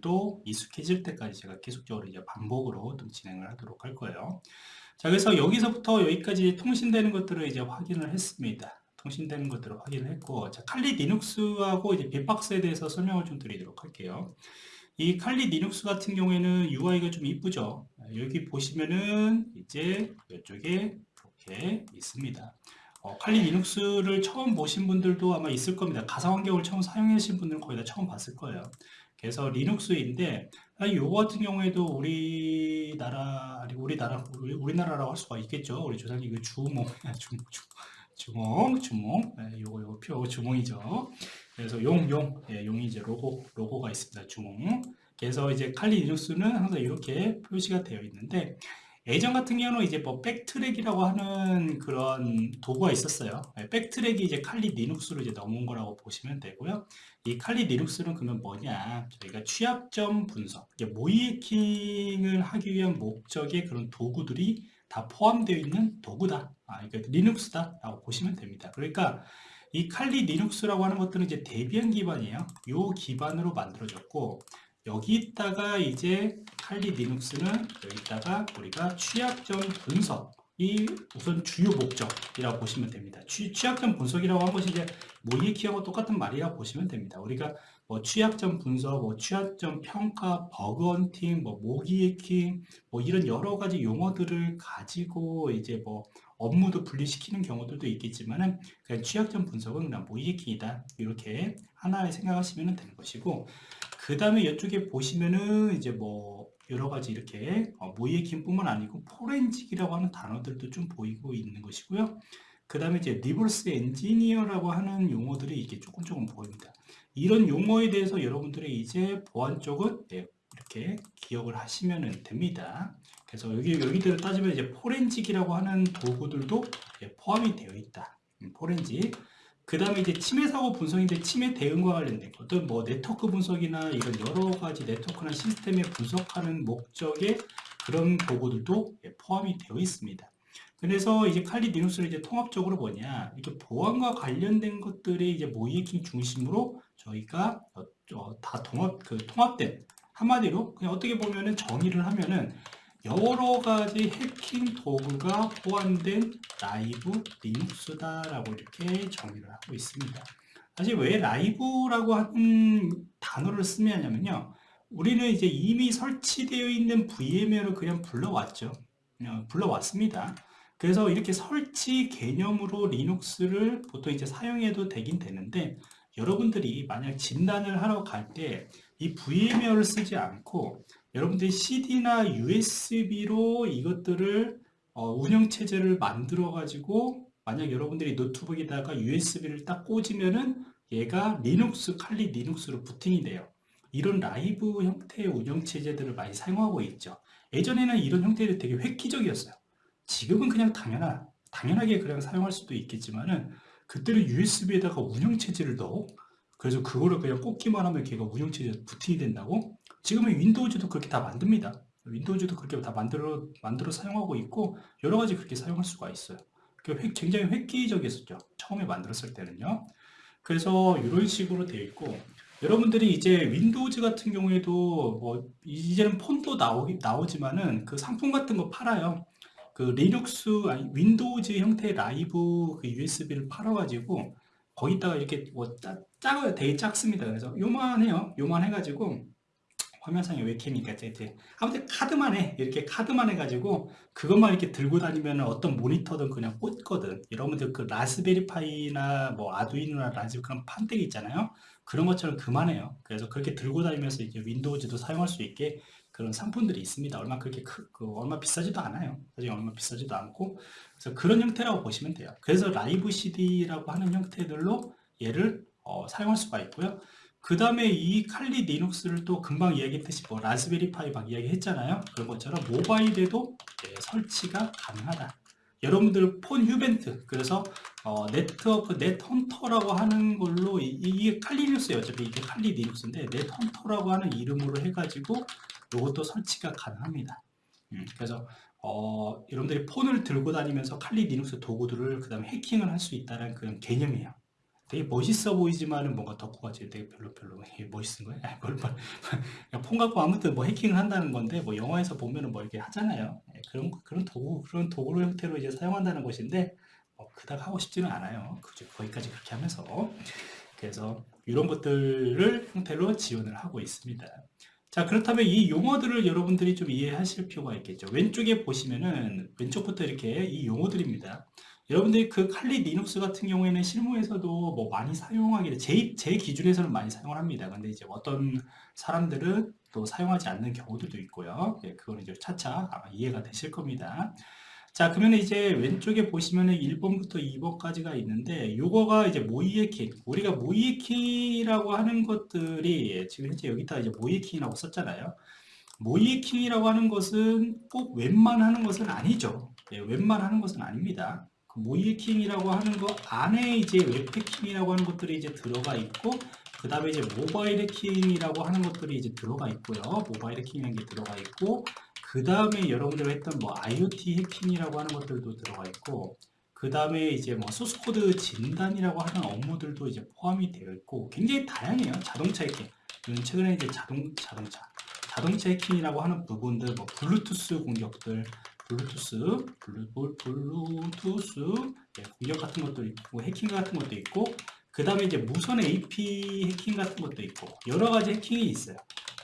도 익숙해질 때까지 제가 계속적으로 이제 반복으로 좀 진행을 하도록 할 거예요. 자, 그래서 여기서부터 여기까지 통신되는 것들을 이제 확인을 했습니다. 통신되는 것들을 확인을 했고, 자, 칼리 리눅스하고 이제 빅박스에 대해서 설명을 좀 드리도록 할게요. 이 Kali Linux 같은 경우에는 UI가 좀 이쁘죠. 여기 보시면은 이제 이쪽에 이렇게 있습니다. 어, 칼리 리눅스를 처음 보신 분들도 아마 있을 겁니다. 가상 환경을 처음 사용하신 분들은 거의 다 처음 봤을 거예요. 그래서 Linux인데 이거 같은 경우에도 우리나라 아니 우리나라 우리, 우리나라라고 할 수가 있겠죠. 우리 조상님 그 주몽 주몽 주몽 주몽 네, 요거 요거 표 주몽이죠. 그래서 용, 용, 예, 용이 이제 로고, 로고가 있습니다. 주몽. 그래서 이제 칼리 리눅스는 항상 이렇게 표시가 되어 있는데, 예전 같은 경우는 이제 뭐 BackTrack이라고 하는 그런 도구가 있었어요. 예, BackTrack이 이제 칼리 리눅스로 이제 넘어온 거라고 보시면 되고요. 이 칼리 리눅스는 그러면 뭐냐? 저희가 취약점 분석, 모의해킹을 하기 위한 목적의 그런 도구들이 다 포함되어 있는 도구다. 아, 그러니까 Linux다라고 보시면 됩니다. 그러니까 이 칼리 리눅스라고 하는 것들은 이제 Debian 기반이에요. 요 기반으로 만들어졌고 여기다가 이제 칼리 리눅스는 여기다가 우리가 취약점 분석이 우선 주요 목적이라고 보시면 됩니다. 취, 취약점 분석이라고 한 것이 이제 모이키하고 똑같은 말이라고 보시면 됩니다. 우리가 뭐 취약점 분석, 뭐 취약점 평가, 버그 헌팅, 뭐 모기 해킹, 뭐 이런 여러 가지 용어들을 가지고 이제 뭐 업무도 분리시키는 경우들도 있겠지만은 그냥 취약점 분석은 그냥 모이해킹이다 이렇게 하나에 생각하시면 되는 것이고 그 다음에 이쪽에 보시면은 이제 뭐 여러 가지 이렇게 어, 모이해킹뿐만 아니고 포렌직이라고 하는 단어들도 좀 보이고 있는 것이고요. 그 다음에 이제 reverse engineer라고 하는 용어들이 이게 조금 조금 보입니다. 이런 용어에 대해서 여러분들이 이제 보안 쪽은 네, 이렇게 기억을 하시면 됩니다. 그래서 여기, 여기들을 따지면 이제 forensic이라고 하는 도구들도 포함이 되어 있다. 음, 포렌직. 그 다음에 이제 침해 사고 분석인데 침해 대응과 관련된 어떤 뭐 네트워크 분석이나 이런 여러 가지 네트워크나 시스템에 분석하는 목적의 그런 도구들도 포함이 되어 있습니다. 그래서 이제 칼리 리눅스를 이제 통합적으로 뭐냐 이렇게 보안과 관련된 것들이 이제 모의해킹 중심으로 저희가 어, 어, 다 통합 그 통합된 한마디로 그냥 어떻게 보면은 정의를 하면은 여러 가지 해킹 도구가 포함된 라이브 리눅스다라고 이렇게 정의를 하고 있습니다. 사실 왜 라이브라고 하는 단어를 쓰면 하냐면요. 우리는 이제 이미 설치되어 있는 VMware를 그냥 불러왔죠. 그냥 불러왔습니다. 그래서 이렇게 설치 개념으로 리눅스를 보통 이제 사용해도 되긴 되는데 여러분들이 만약 진단을 하러 갈 때 이 VMware를 쓰지 않고 여러분들이 CD나 USB로 이것들을 어, 운영체제를 만들어 가지고 만약 여러분들이 노트북에다가 USB를 딱 꽂으면은 얘가 리눅스, 칼리 리눅스로 부팅이 돼요. 이런 라이브 형태의 운영체제들을 많이 사용하고 있죠. 예전에는 이런 형태들이 되게 획기적이었어요. 지금은 그냥 당연하, 당연하게 그냥 사용할 수도 있겠지만은 그때는 USB에다가 운영체제를 넣어 그래서 그거를 그냥 꽂기만 하면 걔가 운영체제 부팅이 된다고 지금은 윈도우즈도 그렇게 다 만듭니다. 윈도우즈도 그렇게 다 만들어, 만들어 사용하고 있고, 여러 가지 그렇게 사용할 수가 있어요. 굉장히 획기적이었죠. 처음에 만들었을 때는요. 그래서 이런 식으로 되어 있고, 여러분들이 이제 윈도우즈 같은 경우에도 뭐, 이제는 폰도 나오기, 나오지만은 그 상품 같은 거 팔아요. 그 리눅스, 아니, 윈도우즈 형태의 라이브 그 USB를 팔아가지고, 거기다가 이렇게 뭐, 짜, 작아요. 되게 작습니다. 그래서 요만해요. 요만 해가지고, 화면상에 웹캠이니까 이제 아무튼 카드만 해. 이렇게 카드만 해가지고 그것만 이렇게 들고 다니면 어떤 모니터든 그냥 꽂거든. 여러분들 그 Raspberry Pi나 뭐 Arduino나 라즈 그런 판때기 있잖아요. 그런 것처럼 그만해요. 그래서 그렇게 들고 다니면서 이제 윈도우즈도 사용할 수 있게 그런 상품들이 있습니다. 얼마 그렇게 크, 그 얼마 비싸지도 않아요. 사실 얼마 비싸지도 않고. 그래서 그런 형태라고 보시면 돼요. 그래서 라이브 CD라고 하는 형태들로 얘를 어, 사용할 수가 있고요 그 다음에 이 칼리 리눅스를 또 금방 이야기했듯이 뭐 Raspberry Pi 막 이야기했잖아요. 그런 것처럼 모바일에도 네, 설치가 가능하다. 여러분들 폰 휴벤트 그래서 어, 네트워크 NetHunter라고 하는 걸로 이, 게 칼리 리눅스예요. 어차피 이게 칼리 리눅스인데 NetHunter라고 하는 이름으로 해가지고 이것도 설치가 가능합니다. 음, 그래서 어, 여러분들이 폰을 들고 다니면서 칼리 리눅스 도구들을 그 다음에 해킹을 할 수 있다는 그런 개념이에요. 되게 멋있어 보이지만은 뭔가 덕후가 되게 별로 별로 멋있은 거예요? 아, 뭘, 뭘, 그냥 폰 갖고 아무튼 뭐 해킹을 한다는 건데 뭐 영화에서 보면은 뭐 이렇게 하잖아요. 예, 그런 그런 도구 그런 도구 형태로 이제 사용한다는 것인데 어, 그닥 하고 싶지는 않아요. 그죠? 거기까지 그렇게 하면서 그래서 이런 것들을 형태로 지원을 하고 있습니다. 자 그렇다면 이 용어들을 여러분들이 좀 이해하실 필요가 있겠죠. 왼쪽에 보시면은 왼쪽부터 이렇게 이 용어들입니다. 여러분들이 그 칼리 리눅스 같은 경우에는 실무에서도 뭐 많이 사용하게 돼. 제, 제 기준에서는 많이 사용을 합니다. 근데 이제 어떤 사람들은 또 사용하지 않는 경우들도 있고요. 예, 그거는 이제 차차 아마 이해가 되실 겁니다. 자, 그러면 이제 왼쪽에 보시면은 1번부터 2번까지가 있는데, 요거가 이제 모이에킹. 우리가 모이에킹이라고 하는 것들이, 지금 현재 여기다 이제 모이에킹이라고 썼잖아요. 모이에킹이라고 하는 것은 꼭 웹만 하는 것은 아니죠. 예, 웹만 하는 것은 아닙니다. 그 모이에킹이라고 하는 것 안에 이제 웹패킹이라고 하는 것들이 이제 들어가 있고, 그 다음에 이제 모바일 해킹이라고 하는 것들이 이제 들어가 있고요. 모바일 해킹이라는 게 들어가 있고, 그 다음에 여러분들 했던 뭐 IoT 해킹이라고 하는 것들도 들어가 있고 그 다음에 이제 뭐 소스코드 진단이라고 하는 업무들도 이제 포함이 되어 있고 굉장히 다양해요. 자동차 해킹. 최근에 이제 자동, 자동차. 자동차 해킹이라고 하는 부분들 뭐 블루투스 공격들 블루투스 블루, 블루투스 예, 공격 같은 것도 있고 해킹 같은 것도 있고 그 다음에 이제 무선 AP 해킹 같은 것도 있고 여러 가지 해킹이 있어요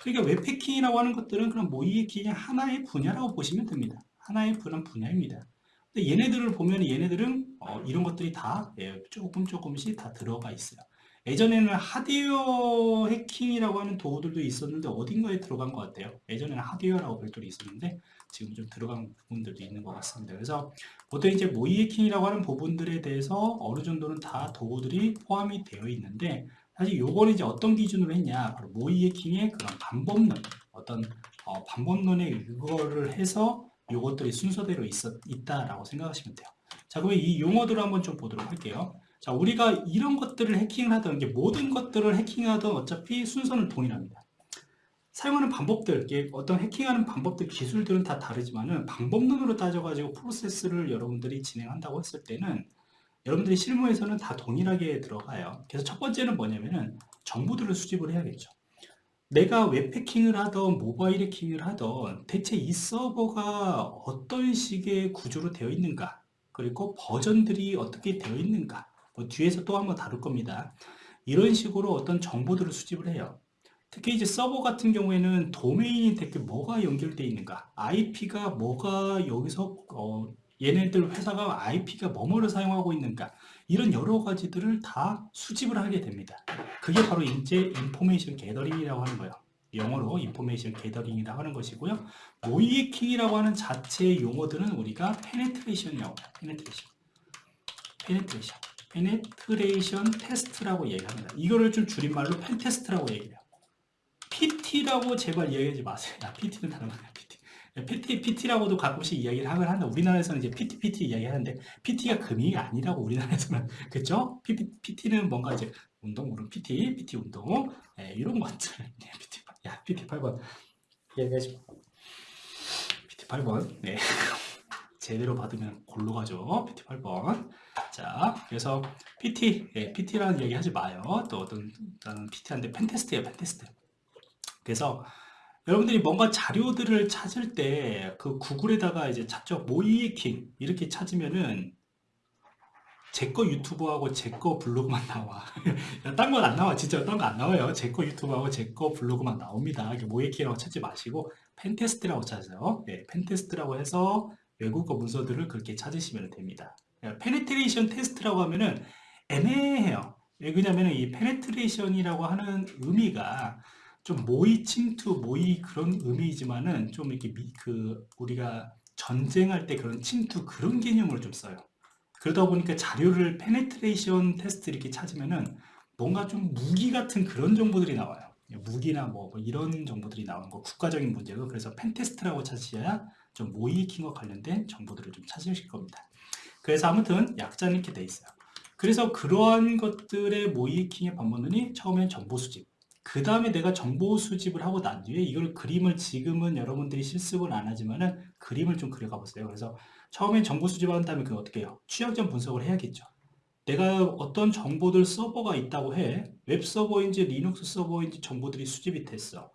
그러니까 웹 해킹이라고 하는 것들은 그런 모의 해킹의 하나의 분야라고 보시면 됩니다. 하나의 그런 분야입니다. 근데 얘네들을 보면 얘네들은 어, 이런 것들이 다 예, 조금 조금씩 다 들어가 있어요. 예전에는 하드웨어 해킹이라고 하는 도구들도 있었는데 어딘가에 들어간 것 같아요. 예전에는 하드웨어라고 별도로 있었는데 지금 좀 들어간 부분들도 있는 것 같습니다. 그래서 보통 이제 모의 해킹이라고 하는 부분들에 대해서 어느 정도는 다 도구들이 포함이 되어 있는데 사실 요거는 이제 어떤 기준으로 했냐 바로 모의 해킹의 그런 반복론 어떤 어, 반복론에 이거를 해서 요것들이 순서대로 있었, 있다라고 생각하시면 돼요 자 그러면 이 용어들을 한번 좀 보도록 할게요 자 우리가 이런 것들을 해킹을 하던 게 모든 것들을 해킹하던 어차피 순서는 동일합니다 사용하는 방법들 어떤 해킹하는 방법들 기술들은 다 다르지만은 방법론으로 따져가지고 프로세스를 여러분들이 진행한다고 했을 때는 여러분들이 실무에서는 다 동일하게 들어가요. 그래서 첫 번째는 뭐냐면은 정보들을 수집을 해야겠죠. 내가 웹 해킹을 하던 모바일 해킹을 하던 대체 이 서버가 어떤 식의 구조로 되어 있는가 그리고 버전들이 어떻게 되어 있는가 뭐 뒤에서 또 한번 다룰 겁니다. 이런 식으로 어떤 정보들을 수집을 해요. 특히 이제 서버 같은 경우에는 도메인이 대체 뭐가 연결되어 있는가 IP가 뭐가 여기서 어, 얘네들 회사가 IP가 뭐뭐를 사용하고 있는가 이런 여러 가지들을 다 수집을 하게 됩니다. 그게 바로 이제 information gathering이라고 하는 거예요. 영어로 information gathering이라고 하는 것이고요. 모의해킹이라고 하는 자체의 용어들은 우리가 penetration이라고 해요. penetration. penetration. penetration test라고 얘기합니다. 이거를 좀 줄임말로 pentest라고 얘기해요. PT라고 제발 얘기하지 마세요. 야, PT는 다른 거예요. PT, PT라고도 가끔씩 이야기를 하긴 한다. 우리나라에서는 이제 PT, PT 이야기 하는데, PT가 금이 아니라고 우리나라에서는. 그쵸? PT, 는 뭔가 이제 운동, 물론 PT, PT 운동, 네, 이런 것들. 네, PT, 야, PT 8번. 얘기하지 마. PT 8번. 네. 제대로 받으면 골로 가죠. PT 8번. 자, 그래서 PT, 예, PT라는 얘기 하지 마요. 또 어떤, 나는 PT한데 펜테스트예요, 펜테스트. 그래서 여러분들이 뭔가 자료들을 찾을 때 그 구글에다가 이제 찾죠 모의해킹 이렇게 찾으면은 제 거 유튜브하고 제 거 블로그만 나와 딴 건 안 나와 진짜 딴 거 안 나와요 제 거 유튜브하고 제 거 블로그만 나옵니다 모의해킹이라고 찾지 마시고 pentest라고 찾으세요 네, pentest라고 해서 외국어 문서들을 그렇게 찾으시면 됩니다 penetration test라고 하면은 애매해요 왜냐면 이 penetration이라고 하는 의미가 좀 모의 침투, 모의 그런 의미이지만은 좀 이렇게 미, 그 우리가 전쟁할 때 그런 침투 그런 개념으로 좀 써요. 그러다 보니까 자료를 penetration test 이렇게 찾으면은 뭔가 좀 무기 같은 그런 정보들이 나와요. 무기나 뭐, 뭐 이런 정보들이 나오는 거 국가적인 문제고 그래서 pentest라고 찾으셔야 좀 모의해킹과 관련된 정보들을 좀 찾으실 겁니다. 그래서 아무튼 약자는 이렇게 돼 있어요. 그래서 그러한 것들의 모의해킹의 방법론이 처음엔 정보 수집, 그 다음에 내가 정보 수집을 하고 난 뒤에 이걸 그림을 지금은 여러분들이 실습을 안 하지만 은 그림을 좀 그려가 보세요. 그래서 처음엔 정보 수집한 다음에 그 어떻게 해요? 취약점 분석을 해야겠죠. 내가 어떤 정보들 서버가 있다고 해. 웹 서버인지 리눅스 서버인지 정보들이 수집이 됐어.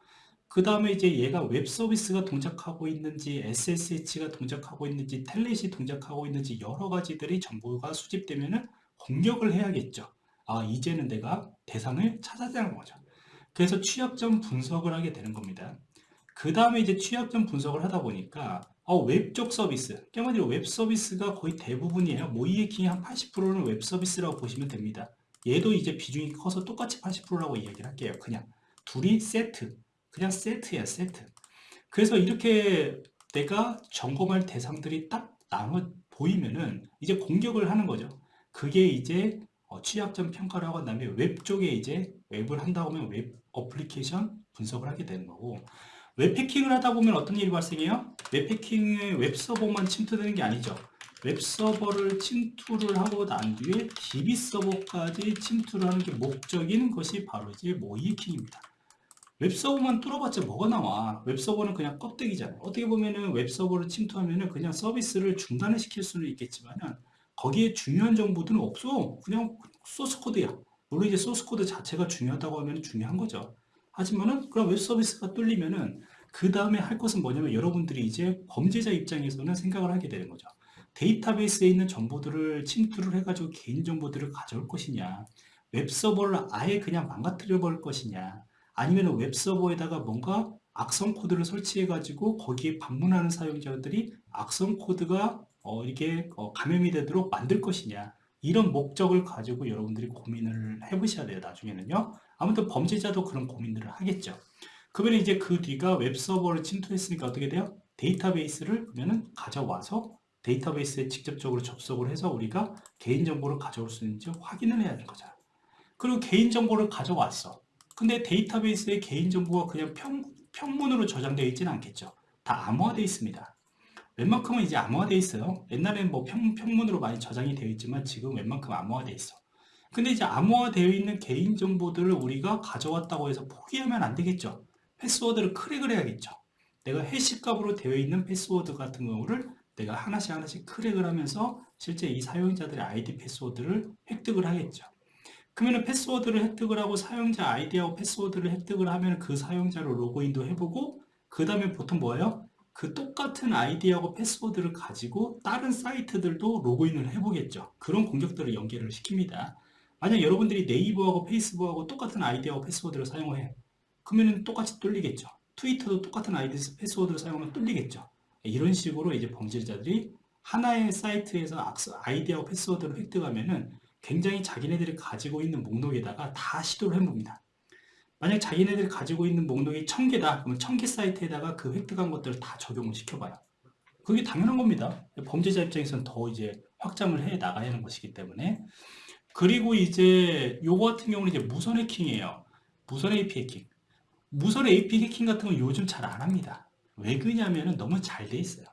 그 다음에 이제 얘가 웹 서비스가 동작하고 있는지 SSH가 동작하고 있는지 Telnet이 동작하고 있는지 여러 가지들이 정보가 수집되면 은 공격을 해야겠죠. 아 이제는 내가 대상을 찾아야 되는 거죠. 그래서 취약점 분석을 하게 되는 겁니다. 그 다음에 이제 취약점 분석을 하다 보니까 어, 웹 쪽 서비스, 한마디로 웹 서비스가 거의 대부분이에요. 모의해킹의 한 80%는 웹 서비스라고 보시면 됩니다. 얘도 이제 비중이 커서 똑같이 80%라고 이야기를 할게요. 그냥 둘이 세트, 그냥 세트야 세트. 그래서 이렇게 내가 점검할 대상들이 딱 나눠 보이면은 이제 공격을 하는 거죠. 그게 이제 어, 취약점 평가를 하고 난 다음에 웹 쪽에 이제 웹을 한다고 하면 웹 어플리케이션 분석을 하게 되는 거고 웹해킹을 하다 보면 어떤 일이 발생해요? 웹해킹의 웹서버만 침투되는 게 아니죠. 웹서버를 침투를 하고 난 뒤에 DB 서버까지 침투를 하는 게 목적인 것이 바로 이제 모의해킹입니다. 웹서버만 뚫어봤자 뭐가 나와? 웹서버는 그냥 껍데기잖아요. 어떻게 보면은 웹서버를 침투하면은 그냥 서비스를 중단을 시킬 수는 있겠지만은 거기에 중요한 정보들은 없어. 그냥 소스코드야. 물론 이제 소스코드 자체가 중요하다고 하면 중요한 거죠. 하지만은 그런 웹 서비스가 뚫리면은 그 다음에 할 것은 뭐냐면 여러분들이 이제 범죄자 입장에서는 생각을 하게 되는 거죠. 데이터베이스에 있는 정보들을 침투를 해가지고 개인정보들을 가져올 것이냐 웹서버를 아예 그냥 망가뜨려 버릴 것이냐 아니면 웹서버에다가 뭔가 악성 코드를 설치해 가지고 거기에 방문하는 사용자들이 악성 코드가 어, 이게 어, 감염이 되도록 만들 것이냐 이런 목적을 가지고 여러분들이 고민을 해보셔야 돼요 나중에는요 아무튼 범죄자도 그런 고민들을 하겠죠. 그러면 이제 그 뒤가 웹서버를 침투했으니까 어떻게 돼요? 데이터베이스를 그러면은 가져와서 데이터베이스에 직접적으로 접속을 해서 우리가 개인정보를 가져올 수 있는지 확인을 해야 하는 거죠. 그리고 개인정보를 가져왔어. 근데 데이터베이스에 개인정보가 그냥 평, 평문으로 저장되어 있지는 않겠죠. 다 암호화되어 있습니다. 웬만큼은 이제 암호화되어 있어요. 옛날에는 뭐 평, 평문으로 많이 저장이 되어 있지만 지금 웬만큼 암호화되어 있어. 근데 이제 암호화되어 있는 개인정보들을 우리가 가져왔다고 해서 포기하면 안 되겠죠. 패스워드를 crack을 해야겠죠. 내가 hash값으로 되어 있는 패스워드 같은 경우를 내가 하나씩 하나씩 crack을 하면서 실제 이 사용자들의 아이디 패스워드를 획득을 하겠죠. 그러면 패스워드를 획득을 하고 사용자 아이디하고 패스워드를 획득을 하면 그 사용자로 로그인도 해보고 그 다음에 보통 뭐예요? 그 똑같은 아이디하고 패스워드를 가지고 다른 사이트들도 로그인을 해보겠죠. 그런 공격들을 연계를 시킵니다. 만약 여러분들이 네이버하고 페이스북하고 똑같은 아이디하고 패스워드를 사용해 그러면 똑같이 뚫리겠죠. 트위터도 똑같은 아이디 패스워드를 사용하면 뚫리겠죠. 이런 식으로 이제 범죄자들이 하나의 사이트에서 아이디하고 패스워드를 획득하면 은 굉장히 자기네들이 가지고 있는 목록에다가 다 시도를 해봅니다. 만약 자기네들이 가지고 있는 목록이 1000개다 그러면 1000개 사이트에다가 그 획득한 것들을 다 적용을 시켜봐요. 그게 당연한 겁니다. 범죄자 입장에서는 더 이제 확장을 해 나가야 하는 것이기 때문에 그리고 이제 요거 같은 경우는 이제 무선 해킹이에요. 무선 AP 해킹. 무선 AP 해킹 같은 건 요즘 잘 안 합니다. 왜 그러냐면은 너무 잘 돼 있어요.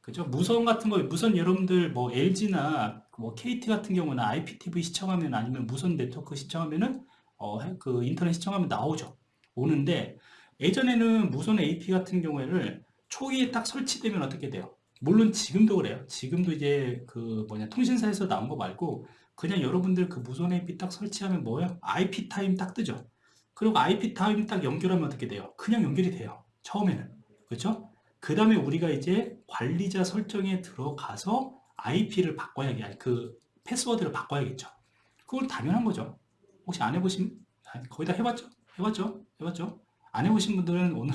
그죠? 무선 같은 거, 무선 여러분들 뭐 LG나 뭐 KT 같은 경우는 IPTV 시청하면 아니면 무선 네트워크 시청하면은 어, 그 인터넷 신청하면 나오죠. 오는데 예전에는 무선 AP 같은 경우에는 초기에 딱 설치되면 어떻게 돼요? 물론 지금도 그래요. 지금도 이제 그 뭐냐 통신사에서 나온 거 말고 그냥 여러분들 그 무선 AP 딱 설치하면 뭐예요? ipTIME 딱 뜨죠. 그리고 ipTIME 딱 연결하면 어떻게 돼요? 그냥 연결이 돼요. 처음에는. 그렇죠? 그 다음에 우리가 이제 관리자 설정에 들어가서 IP를 바꿔야 그 패스워드를 바꿔야겠죠. 그건 당연한 거죠. 혹시 안 해보신 거의 다 해봤죠? 해봤죠? 해봤죠? 안 해보신 분들은 오늘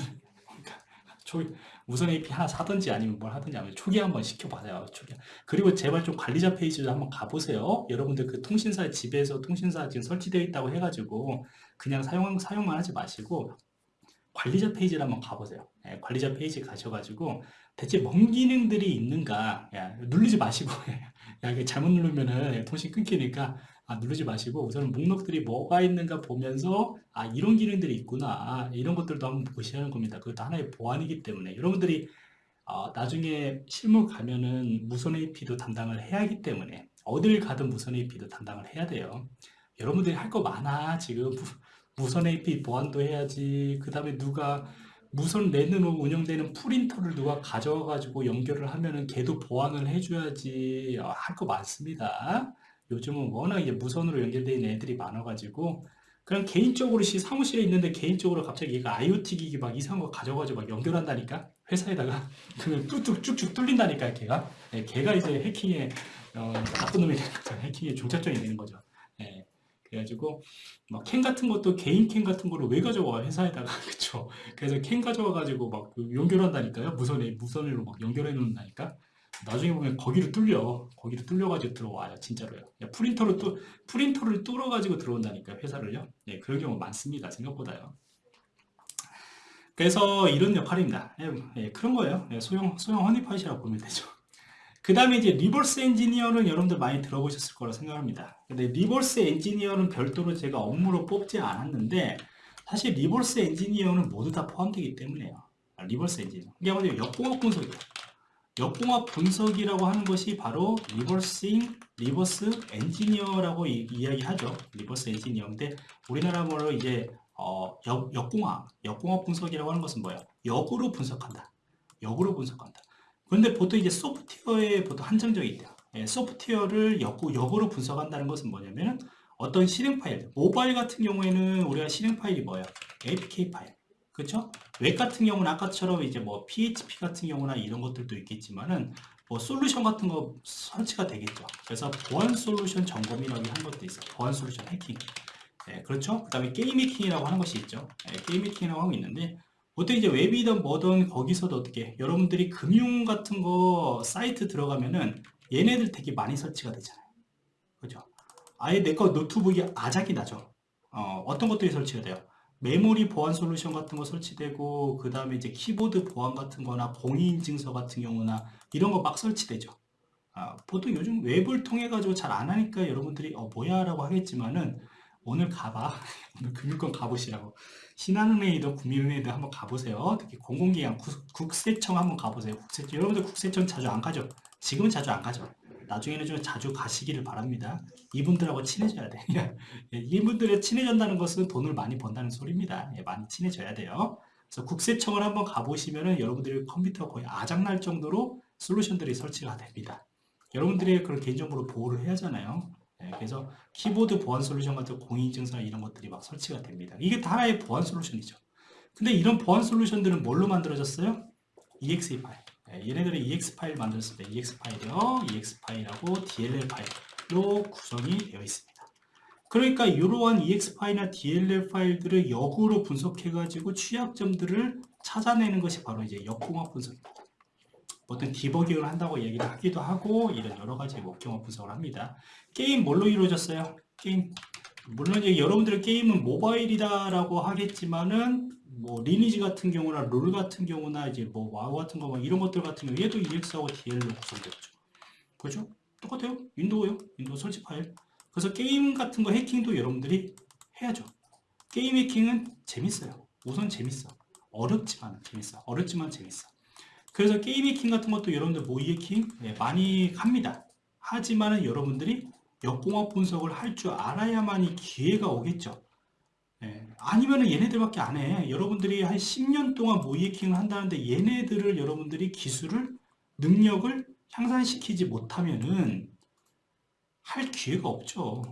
초 무선 AP 하나 사든지 아니면 뭘 하든지 하면 초기 한번 시켜봐요. 초기. 그리고 제발 좀 관리자 페이지도 한번 가보세요. 여러분들 그 통신사 집에서 통신사 지금 설치되어 있다고 해가지고 그냥 사용, 사용만 하지 마시고 관리자 페이지를 한번 가보세요. 예, 관리자 페이지 가셔가지고 대체 뭔 기능들이 있는가 야, 누르지 마시고 야, 잘못 누르면은 통신 끊기니까 아, 누르지 마시고 우선 목록들이 뭐가 있는가 보면서 아 이런 기능들이 있구나. 아, 이런 것들도 한번 보시는 겁니다. 그것도 하나의 보안이기 때문에. 여러분들이 어, 나중에 실무 가면은 무선 AP도 담당을 해야 하기 때문에 어딜 가든 무선 AP도 담당을 해야 돼요. 여러분들이 할 거 많아. 지금 무선 AP 보안도 해야지. 그 다음에 누가 무선 랜으로 운영되는 프린터를 누가 가져와 가지고 연결을 하면은 걔도 보안을 해줘야지. 어, 할거 많습니다 요즘은 워낙 이제 무선으로 연결되어 있는 애들이 많아가지고 그냥 개인적으로 시 사무실에 있는데 개인적으로 갑자기 얘가 IoT 기기 막 이상한 거 가져가지고 막 연결한다니까? 회사에다가 그러면 뚝뚝 쭉쭉 뚫린다니까 걔가? 예, 걔가 이제 해킹의 어, 나쁜 놈이 해킹의 종착점이 되는 거죠. 예, 그래가지고 막 cam 같은 것도 개인 cam 같은 거를 왜 가져와? 회사에다가? 그쵸? 그래서 cam 가져와가지고 막 연결한다니까요? 무선에 무선으로 막 연결해 놓는다니까 나중에 보면 거기로 뚫려. 거기로 뚫려가지고 들어와요 진짜로요. 야, 프린터로 뚫 프린터를 뚫어가지고 들어온다니까 회사를요. 네, 그런 경우 많습니다 생각보다요. 그래서 이런 역할입니다. 예, 예, 그런 거예요. 예, 소형 소형 honeypot이라고 보면 되죠. 그 다음에 이제 리버스 엔지니어는 여러분들 많이 들어보셨을 거라 생각합니다. 근데 리버스 엔지니어는 별도로 제가 업무로 뽑지 않았는데 사실 리버스 엔지니어는 모두 다 포함되기 때문에요. 아, reverse engineer. 이게 뭐냐 역공학 분석이에요 역공학 분석이라고 하는 것이 바로 reversing, reverse engineer라고 이, 야기하죠 reverse engineer인데 우리나라 말로 이제 어, 역, 역공학, 역공학 분석이라고 하는 것은 뭐야? 역으로 분석한다. 역으로 분석한다. 그런데 보통 이제 소프트웨어에 보통 한정적이 있대요. 예, 소프트웨어를 역, 역으로 분석한다는 것은 뭐냐면 어떤 실행 파일, 모바일 같은 경우에는 우리가 실행 파일이 뭐예요? APK 파일. 그렇죠? 웹 같은 경우는 아까처럼 이제 뭐 PHP 같은 경우나 이런 것들도 있겠지만은 뭐 솔루션 같은 거 설치가 되겠죠. 그래서 보안 솔루션 점검이라고 한 것도 있어요. 보안 솔루션 해킹. 네, 그렇죠. 그 다음에 게임 해킹이라고 하는 것이 있죠. 네, 게임 해킹이라고 하고 있는데 보통 이제 웹이든 뭐든 거기서도 어떻게 여러분들이 금융 같은 거 사이트 들어가면은 얘네들 되게 많이 설치가 되잖아요. 그죠? 아예 내 거 노트북이 아작이 나죠. 어, 어떤 것들이 설치가 돼요? 메모리 보안 솔루션 같은 거 설치되고 그 다음에 이제 키보드 보안 같은 거나 공인인증서 같은 경우나 이런 거 막 설치되죠. 아, 보통 요즘 웹을 통해 가지고 잘 안 하니까 여러분들이 어 뭐야? 라고 하겠지만은 오늘 가봐. 오늘 금융권 가보시라고. 신한은행이든 국민은행이든 한번 가보세요. 특히 공공기관 국, 세청 한번 가보세요. 국세청. 여러분들 국세청 자주 안 가죠? 지금은 자주 안 가죠 나중에는 좀 자주 가시기를 바랍니다. 이분들하고 친해져야 돼. 예, 이분들에 친해진다는 것은 돈을 많이 번다는 소리입니다. 예, 많이 친해져야 돼요. 그래서 국세청을 한번 가보시면은 여러분들의 컴퓨터가 거의 아작날 정도로 솔루션들이 설치가 됩니다. 여러분들이 그런 개인정보를 보호를 해야 하잖아요. 예, 그래서 키보드 보안 솔루션 같은 공인인증서 이런 것들이 막 설치가 됩니다. 이게 다 하나의 보안 솔루션이죠. 근데 이런 보안 솔루션들은 뭘로 만들어졌어요? EXE 파일. 네, 얘네들은 EXE 파일 만들었을 때 EXE 파일이요, EXE 파일하고 DLL 파일로 구성이 되어 있습니다. 그러니까 이러한 EXE 파일이나 DLL 파일들을 역으로 분석해 가지고 취약점들을 찾아내는 것이 바로 이제 역공학 분석입니다. 어떤 디버깅을 한다고 얘기를 하기도 하고 이런 여러 가지 역공학 분석을 합니다. 게임 뭘로 이루어졌어요? 게임 물론 이제 여러분들의 게임은 모바일이다라고 하겠지만은 뭐 리니지 같은 경우나 롤 같은 경우나 이제 뭐 와우 같은 거 이런 것들 같은 경우 얘도 EXE하고 DLL로 구성되죠. 그죠? 똑같아요. 윈도우요. 윈도우 설치 파일. 그래서 게임 같은 거 해킹도 여러분들이 해야죠. 게임 해킹은 재밌어요. 우선 재밌어. 어렵지만 재밌어. 어렵지만 재밌어. 그래서 게임 해킹 같은 것도 여러분들 모의 해킹 네, 많이 합니다. 하지만은 여러분들이 역공학 분석을 할 줄 알아야만이 기회가 오겠죠. 예, 아니면 얘네들밖에 안 해. 여러분들이 한 10년 동안 모이해킹을 한다는데 얘네들을 여러분들이 기술을, 능력을 향상시키지 못하면은 할 기회가 없죠.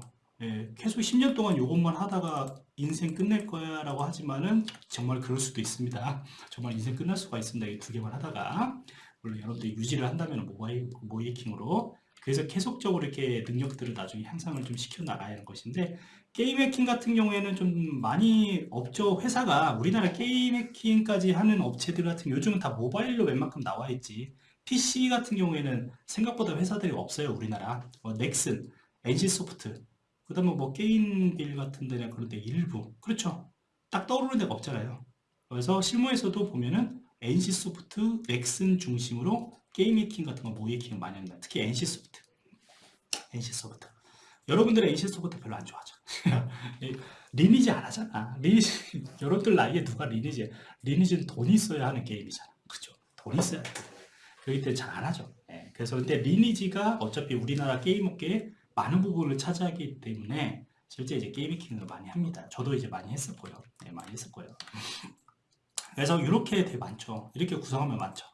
예, 계속 10년 동안 이것만 하다가 인생 끝낼 거야 라고 하지만은 정말 그럴 수도 있습니다. 정말 인생 끝날 수가 있습니다. 이 두 개만 하다가. 물론 여러분들이 유지를 한다면 모바일 모이해킹으로 그래서 계속적으로 이렇게 능력들을 나중에 향상을 좀 시켜 나가야 하는 것인데 게임 해킹 같은 경우에는 좀 많이 없죠 회사가 우리나라 게임 해킹까지 하는 업체들 같은 요즘은 다 모바일로 웬만큼 나와 있지. PC 같은 경우에는 생각보다 회사들이 없어요 우리나라. 뭐 넥슨, NC소프트 그 다음에 뭐 게임빌 같은 데나 그런 데 일부. 그렇죠. 딱 떠오르는 데가 없잖아요. 그래서 실무에서도 보면은 NC소프트, 넥슨 중심으로 게임 해킹 같은 거 모의 해킹 많이 합니다. 특히 NC소프트. NC소프트 여러분들은 NC소프트 별로 안 좋아하죠 리니지 안 하잖아. 리니지, 여러분들 나이에 누가 리니지, 리니지는 돈 있어야 하는 게임이잖아. 그죠? 돈 있어야 돼. 그렇기 때문에 잘 안 하죠. 네. 그래서 근데 리니지가 어차피 우리나라 게임 업계에 많은 부분을 차지하기 때문에 실제 이제 게임 해킹을 많이 합니다. 저도 이제 많이 했었고요. 네, 많이 했었고요. 그래서 이렇게 되게 많죠. 이렇게 구성하면 많죠.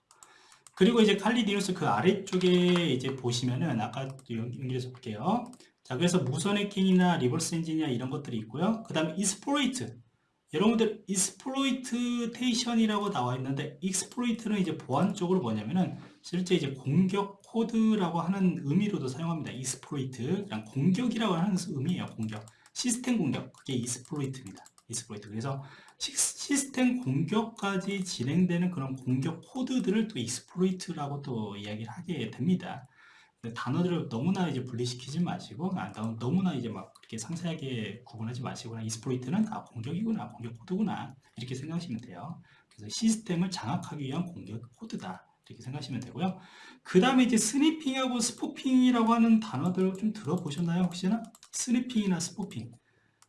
그리고 이제 Kali Linux 그 아래쪽에 이제 보시면은 아까 연결해서 볼게요. 자, 그래서 무선 해킹이나 리버스 엔진이나 이런 것들이 있고요. 그 다음에 exploit. 여러분들 exploitation이라고 나와 있는데 exploit는 이제 보안 쪽으로 뭐냐면은 실제 이제 공격 코드라고 하는 의미로도 사용합니다. exploit 그냥 공격이라고 하는 의미예요. 공격 시스템 공격 그게 exploit입니다. exploit 그래서 시스템 공격까지 진행되는 그런 공격 코드들을 또 exploit라고 또 이야기를 하게 됩니다. 단어들을 너무나 이제 분리시키지 마시고 아, 너무나 이제 막 그렇게 상세하게 구분하지 마시고 그냥 exploit는 아 공격이구나 공격 코드구나 이렇게 생각하시면 돼요. 그래서 시스템을 장악하기 위한 공격 코드다 이렇게 생각하시면 되고요. 그 다음에 이제 sniffing하고 spoofing이라고 하는 단어들 좀 들어보셨나요 혹시나? sniffing이나 spoofing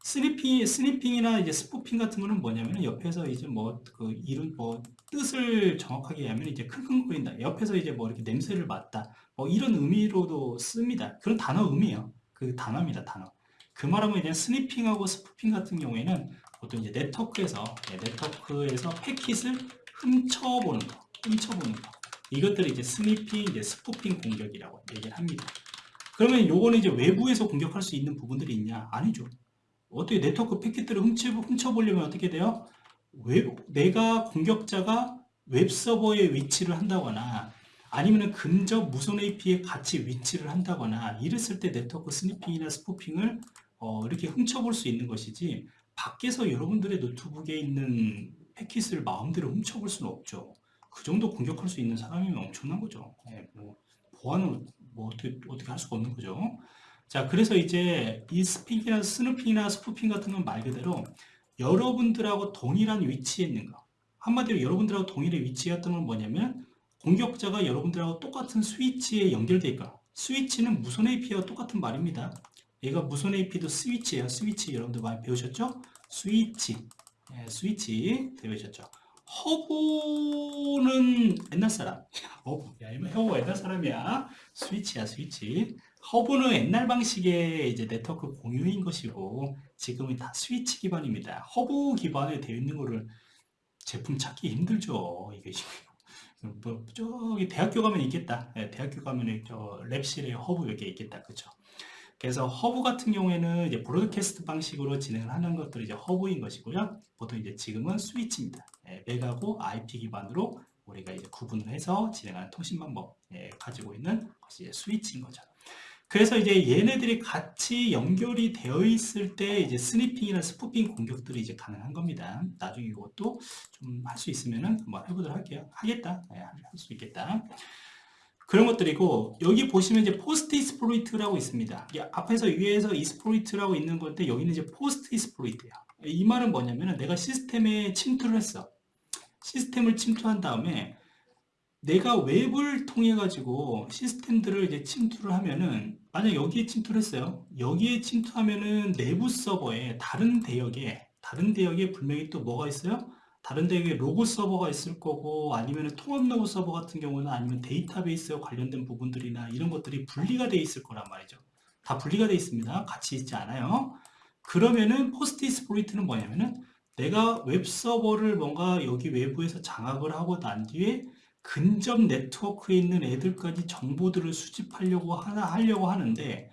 sniffing, sniffing이나 이제 spoofing 같은 거는 뭐냐면 옆에서 이제 뭐 그 이름 뭐 뜻을 정확하게 하면 이제 킁킁거린다 옆에서 이제 뭐 이렇게 냄새를 맡다 뭐 이런 의미로도 씁니다. 그런 단어 의미예요. 그 단어입니다. 단어. 그 말하면 이제 sniffing하고 spoofing 같은 경우에는 보통 이제 네트워크에서 네, 네트워크에서 패킷을 훔쳐보는 거, 훔쳐보는 거. 이것들을 이제 sniffing, 이제 spoofing 공격이라고 얘기를 합니다. 그러면 요거는 이제 외부에서 공격할 수 있는 부분들이 있냐? 아니죠. 어떻게 네트워크 패킷들을 훔쳐, 훔쳐 보려면 어떻게 돼요? 웹, 내가 공격자가 웹서버에 위치를 한다거나 아니면 근접 무선 AP에 같이 위치를 한다거나 이랬을 때 네트워크 sniffing이나 spoofing을 어, 이렇게 훔쳐볼 수 있는 것이지 밖에서 여러분들의 노트북에 있는 패킷을 마음대로 훔쳐볼 수는 없죠. 그 정도 공격할 수 있는 사람이면 엄청난 거죠. 네, 뭐 보안은 뭐 어떻게, 어떻게 할 수가 없는 거죠. 자, 그래서 이제 이 sniffing이나 snooping이나 spoofing 같은 건 말 그대로 여러분들하고 동일한 위치에 있는 거. 한마디로 여러분들하고 동일한 위치였던 건 뭐냐면 공격자가 여러분들하고 똑같은 스위치에 연결되어 있다 스위치는 무선 AP와 똑같은 말입니다. 얘가 무선 AP도 스위치예요. 스위치 여러분들 많이 배우셨죠? 스위치. 예, 스위치 배우셨죠? 허브는 옛날 사람. 허브. 야, 허브 옛날 사람이야. 스위치야, 스위치. 허브는 옛날 방식의 이제 네트워크 공유인 것이고 지금은 다 스위치 기반입니다. 허브 기반에 되어 있는 거를 제품 찾기 힘들죠. 이게 뭐 저기 대학교 가면 있겠다. 네, 대학교 가면 저 lab실에 허브 이렇게 있겠다. 그죠? 그래서 허브 같은 경우에는 이제 broadcast 방식으로 진행을 하는 것들이 이제 허브인 것이고요. 보통 이제 지금은 스위치입니다. 예, MAC하고 IP 기반으로 우리가 이제 구분을 해서 진행하는 통신 방법 예, 가지고 있는 것이 스위치인 거죠. 그래서 이제 얘네들이 같이 연결이 되어 있을 때 이제 sniffing이나 spoofing 공격들이 이제 가능한 겁니다. 나중에 이것도 좀 할 수 있으면은 한번 해보도록 할게요. 하겠다. 네, 할수 있겠다. 그런 것들이고 여기 보시면 이제 post exploit라고 있습니다. 앞에서 위에서 exploit라고 있는 건데 여기는 이제 post exploit야. 이 말은 뭐냐면은 내가 시스템에 침투를 했어. 시스템을 침투한 다음에 내가 웹을 통해 가지고 시스템들을 이제 침투를 하면은 만약 여기에 침투를 했어요. 여기에 침투하면은 내부 서버에 다른 대역에 다른 대역에 분명히 또 뭐가 있어요? 다른 대역에 로그 서버가 있을 거고 아니면 통합 로그 서버 같은 경우는 아니면 데이터베이스와 관련된 부분들이나 이런 것들이 분리가 되어 있을 거란 말이죠. 다 분리가 되어 있습니다. 같이 있지 않아요. 그러면은 post exploit는 뭐냐면은 내가 웹 서버를 뭔가 여기 외부에서 장악을 하고 난 뒤에 근접 네트워크에 있는 애들까지 정보들을 수집하려고 하나 하려고 하는데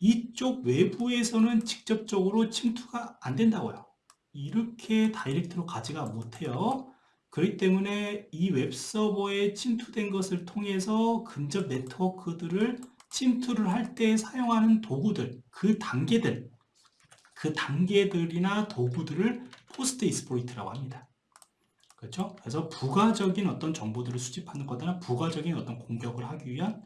이쪽 외부에서는 직접적으로 침투가 안 된다고요. 이렇게 direct로 가지가 못해요. 그렇기 때문에 이 웹서버에 침투된 것을 통해서 근접 네트워크들을 침투를 할 때 사용하는 도구들, 그 단계들, 그 단계들이나 도구들을 post exploit라고 합니다. 그렇죠? 그래서 부가적인 어떤 정보들을 수집하는 거나 부가적인 어떤 공격을 하기 위한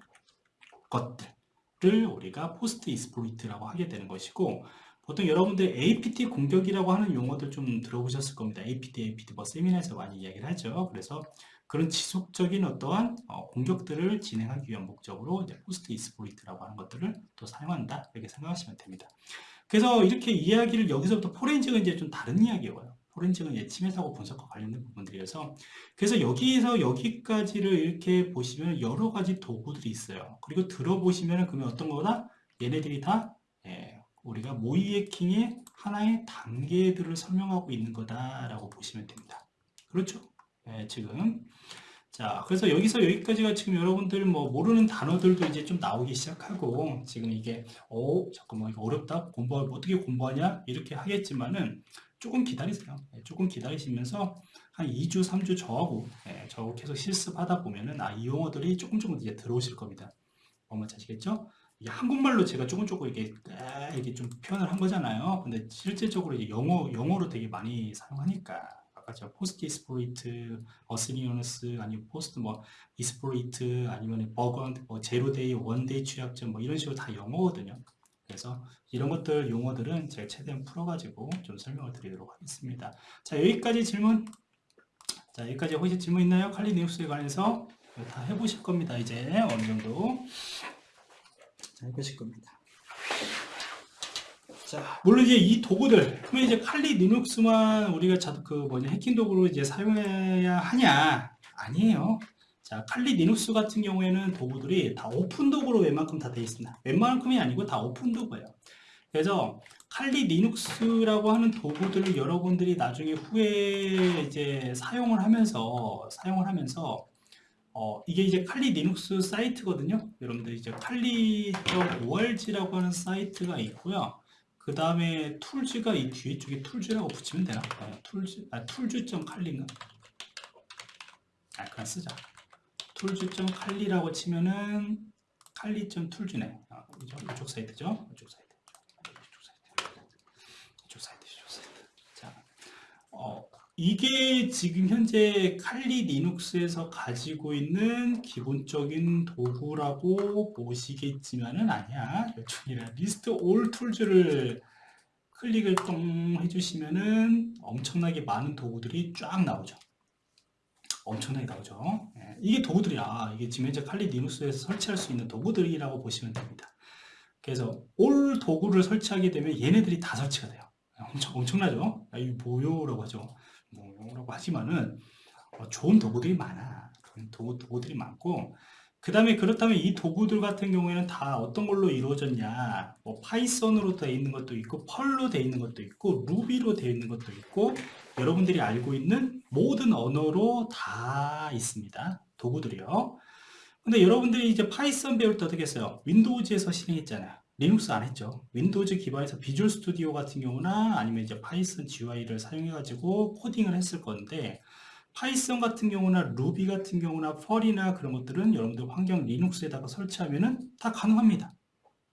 것들을 우리가 post exploit라고 하게 되는 것이고 보통 여러분들 APT 공격이라고 하는 용어들 좀 들어보셨을 겁니다. APT, APT 뭐 세미나에서 많이 이야기를 하죠. 그래서 그런 지속적인 어떠한 어, 공격들을 진행하기 위한 목적으로 이제 post exploit라고 하는 것들을 또 사용한다 이렇게 생각하시면 됩니다. 그래서 이렇게 이야기를 여기서부터 포렌식은 이제 좀 다른 이야기예요. 포렌식은 예, 침해 사고 분석과 관련된 부분들이어서 그래서 여기에서 여기까지를 이렇게 보시면 여러 가지 도구들이 있어요. 그리고 들어보시면 그러면 어떤 거다? 얘네들이 다 예, 우리가 모의 해킹의 하나의 단계들을 설명하고 있는 거다라고 보시면 됩니다. 그렇죠? 예, 지금 자, 그래서 여기서 여기까지가 지금 여러분들 뭐 모르는 단어들도 이제 좀 나오기 시작하고 지금 이게 어 잠깐만 이거 어렵다 공부 어떻게 공부하냐 이렇게 하겠지만은 조금 기다리세요. 네, 조금 기다리시면서 한 2주, 3주 저하고 예, 저하고 계속 실습하다 보면은 아, 이 용어들이 조금 조금 이제 들어오실 겁니다. 뭔지 아시겠죠? 이게 한국말로 제가 조금 조금 이게 이게 좀 표현을 한 거잖아요. 근데 실질적으로 이제 영어 영어로 되게 많이 사용하니까 아까 저 포스트 이스포리트, 어스니어너스 아니면 포스트 뭐 exploit 아니면 버건 뭐 zero-day, one-day 취약점 뭐 이런 식으로 다 영어거든요. 그래서 이런 것들 용어들은 제가 최대한 풀어가지고 좀 설명을 드리도록 하겠습니다. 자 여기까지 질문. 자 여기까지 혹시 질문 있나요? 칼리 리눅스에 관해서 다 해보실 겁니다. 이제 어느 정도 자 해보실 겁니다. 자, 물론 이제 이 도구들, 그러면 이제 칼리 리눅스만 우리가 자, 그 뭐냐 해킹 도구로 이제 사용해야 하냐? 아니에요. 자, 칼리 리눅스 같은 경우에는 도구들이 다 오픈 도구로 웬만큼 다 되어 있습니다. 웬만큼이 아니고 다 오픈 도구예요. 그래서 칼리 리눅스라고 하는 도구들을 여러분들이 나중에 후에 이제 사용을 하면서 사용을 하면서 어, 이게 이제 칼리 리눅스 사이트거든요. 여러분들 이제 칼리.org라고 하는 사이트가 있고요. 그 다음에 tools가 이 뒤에 쪽에 tools라고 붙이면 되나? 네, 툴즈, 아, 툴즈.칼리인가? 아, 그냥 쓰자. 툴즈.칼리라고 치면은 칼리.툴즈네. 아, 이쪽, 이쪽 사이트죠? 이쪽 사이트. 이쪽 사이트. 이쪽 사이트. 이쪽 사이트. 자, 어, 이게 지금 현재 칼리 리눅스에서 가지고 있는 기본적인 도구라고 보시겠지만은 아니야. 이쪽이라 list all tools를 클릭을 똥 해주시면은 엄청나게 많은 도구들이 쫙 나오죠. 엄청나게 나오죠. 예, 이게 도구들이야. 이게 지금 현재 칼리 리눅스에서 설치할 수 있는 도구들이라고 보시면 됩니다. 그래서 all 도구를 설치하게 되면 얘네들이 다 설치가 돼요. 엄청, 엄청나죠? 아, 이거 뭐요? 라고 하죠. 뭐라고 하지만은 어, 좋은 도구들이 많아. 도구, 도구들이 많고 그 다음에 그렇다면 이 도구들 같은 경우에는 다 어떤 걸로 이루어졌냐? 뭐 파이썬으로 되어 있는 것도 있고 펄로 되어 있는 것도 있고 루비로 되어 있는 것도 있고 여러분들이 알고 있는 모든 언어로 다 있습니다. 도구들이요. 근데 여러분들이 이제 파이썬 배울 때 어떻게 했어요? 윈도우즈에서 실행했잖아요 리눅스 안 했죠. 윈도우즈 기반에서 비주얼 스튜디오 같은 경우나 아니면 이제 파이썬 GUI를 사용해 가지고 코딩을 했을 건데 파이썬 같은 경우나 루비 같은 경우나 펄이나 그런 것들은 여러분들 환경 리눅스에다가 설치하면은 다 가능합니다.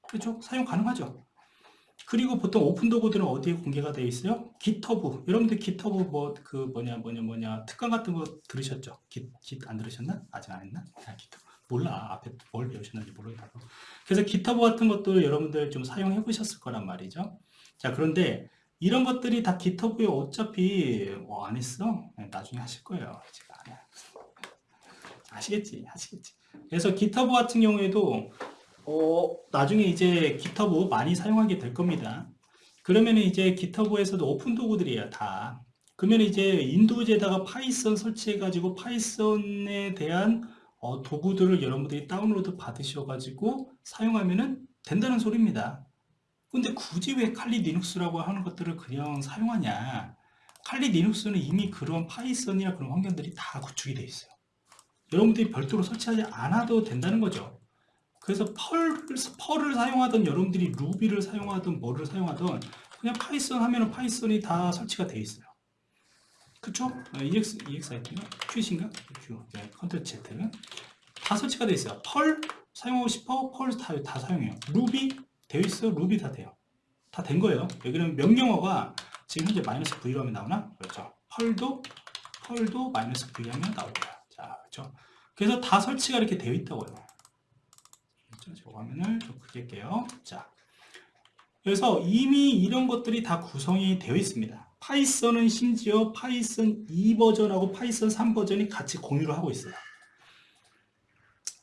그렇죠? 사용 가능하죠. 그리고 보통 오픈 도구들은 어디에 공개가 되어 있어요? 기터브. 여러분들 기터브 뭐 그 뭐냐 뭐냐 뭐냐 특강 같은 거 들으셨죠? 깃안 들으셨나? 아직 안 했나? 아, 기터브. 몰라. 앞에 뭘 배우셨는지 모르겠다고 그래서 기타브 같은 것도 여러분들 좀 사용해 보셨을 거란 말이죠. 자 그런데 이런 것들이 다 기터브에 어차피 뭐 안 했어? 네, 나중에 하실 거예요. 제가. 아시겠지? 아시겠지? 그래서 기터브 같은 경우에도 어, 나중에 이제 GitHub 많이 사용하게 될 겁니다. 그러면 이제 GitHub에서도 오픈 도구들이에요 다. 그러면 이제 윈도우즈에다가 파이썬 설치해 가지고 파이썬에 대한 어, 도구들을 여러분들이 다운로드 받으셔가지고 사용하면 된다는 소리입니다. 근데 굳이 왜 칼리 리눅스라고 하는 것들을 그냥 사용하냐 칼리 리눅스는 이미 그런 파이썬이나 그런 환경들이 다 구축이 되어 있어요. 여러분들이 별도로 설치하지 않아도 된다는 거죠. 그래서 펄, 펄을 사용하던 여러분들이 루비를 사용하던 뭐를 사용하던 그냥 파이썬 하면 파이썬이 다 설치가 되어 있어요. 그쵸? EX, EXIT인가? Q인가? Q. 네, Ctrl Z. 다 설치가 되어 있어요. 펄 사용하고 싶어? 펄 다, 다 사용해요. 루비 되어 있어? 루비 다 돼요. 다 된 거예요. 여기는 명령어가 지금 현재 마이너스 V로 하면 나오나? 그렇죠. 펄도, 펄도 마이너스 V 하면 나오고요. 자, 그렇죠. 그래서 다 설치가 이렇게 되어 있다고요. 그렇죠? 저 화면을 좀 크게 할게요. 자. 그래서 이미 이런 것들이 다 구성이 되어 있습니다. 파이썬은 심지어 파이썬 2버전하고 파이썬 3버전이 같이 공유를 하고 있어요.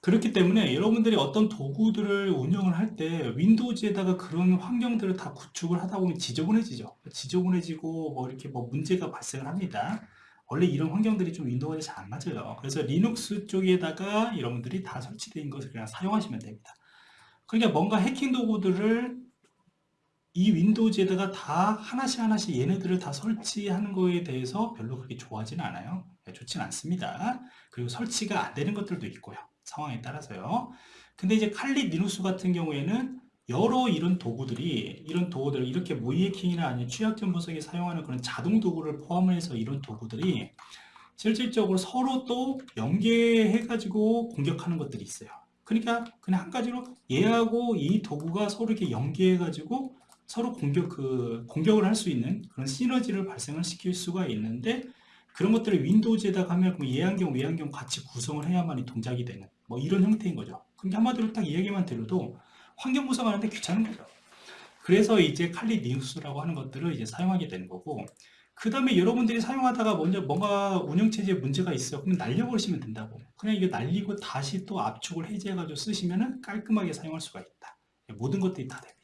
그렇기 때문에 여러분들이 어떤 도구들을 운영을 할 때 윈도우즈에다가 그런 환경들을 다 구축을 하다 보면 지저분해지죠. 지저분해지고 뭐 이렇게 뭐 문제가 발생을 합니다. 원래 이런 환경들이 좀 윈도우에 잘 안 맞아요. 그래서 리눅스 쪽에다가 여러분들이 다 설치된 것을 그냥 사용하시면 됩니다. 그러니까 뭔가 해킹 도구들을 이 윈도우즈에다가 다 하나씩 하나씩 얘네들을 다 설치하는 거에 대해서 별로 그렇게 좋아하지는 않아요. 네, 좋진 않습니다. 그리고 설치가 안 되는 것들도 있고요. 상황에 따라서요. 근데 이제 칼리 리눅스 같은 경우에는 여러 이런 도구들이 이런 도구들 이렇게 모의 해킹이나 아니면 취약점 분석에 사용하는 그런 자동 도구를 포함해서 이런 도구들이 실질적으로 서로 또 연계해 가지고 공격하는 것들이 있어요 그러니까 그냥 한 가지로 얘하고 이 도구가 서로 이렇게 연계해 가지고 서로 공격 그 공격을 할 수 있는 그런 시너지를 발생을 시킬 수가 있는데 그런 것들을 윈도우즈에다가 하면 그럼 얘환경 외환경 같이 구성을 해야만이 동작이 되는 뭐 이런 형태인 거죠 그러니까 한마디로 딱 이야기만 들어도 환경 구성하는데 귀찮은 거죠. 그래서 이제 칼리 리눅스라고 하는 것들을 이제 사용하게 되는 거고 그 다음에 여러분들이 사용하다가 먼저 뭔가 운영체제에 문제가 있어요. 그러면 날려버리시면 된다고. 그냥 이거 날리고 다시 또 압축을 해제해가지고 쓰시면은 깔끔하게 사용할 수가 있다. 모든 것들이 다 됩니다.